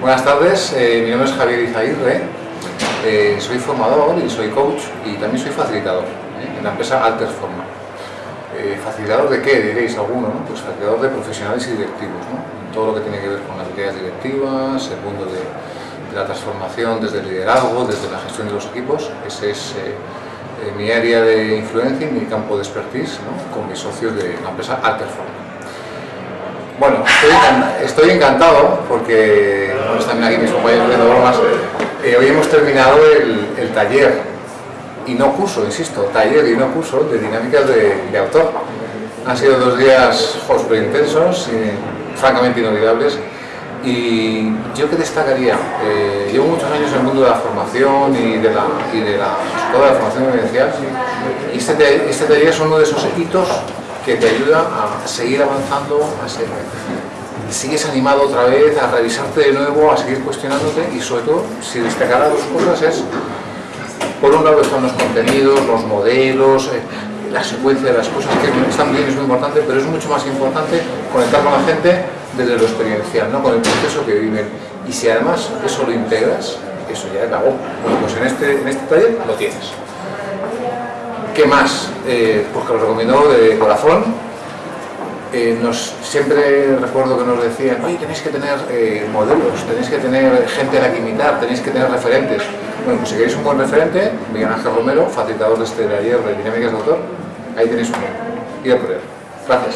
Buenas tardes, eh, mi nombre es Javier Izaguirre, eh, soy formador y soy coach y también soy facilitador ¿eh? en la empresa Alterforma. Eh, ¿Facilitador de qué? Diréis alguno, ¿no? Pues facilitador de profesionales y directivos, todo lo que tiene que ver con las habilidades directivas, el mundo de, la transformación desde el liderazgo, desde la gestión de los equipos, ese es mi área de influencia y mi campo de expertise con mis socios de la empresa Alterforma. Bueno, estoy encantado porque están aquí mis compañeros de bromas. Eh, hoy hemos terminado el, taller, y no curso, insisto, taller y no curso de dinámicas de, de autor. Han sido dos días súper intensos y francamente inolvidables. Y yo que destacaría, eh, llevo muchos años en el mundo de la formación y de la, y de la, toda la formación evidencial y este, este taller es uno de esos hitos que te ayuda a seguir avanzando, a ser, sigues animado otra vez, a revisarte de nuevo, a seguir cuestionándote y sobre todo, si destacará dos cosas es, por un lado están los contenidos, los modelos, eh, la secuencia de las cosas que están bien, es muy importante, pero es mucho más importante conectar con la gente desde lo experiencial, ¿no? con el proceso que viven. Y si además eso lo integras, eso ya acabó. Bueno, pues en este, en este taller lo tienes. ¿Qué más? Eh, pues que lo recomiendo de corazón. Eh, nos, siempre recuerdo que nos decían, oye, tenéis que tener eh, modelos, tenéis que tener gente a la que imitar, tenéis que tener referentes. Bueno, pues si queréis un buen referente, Miguel Ángel Romero, facilitador de este taller de dinámicas de autor, ahí tenéis uno. Y a por él. Gracias.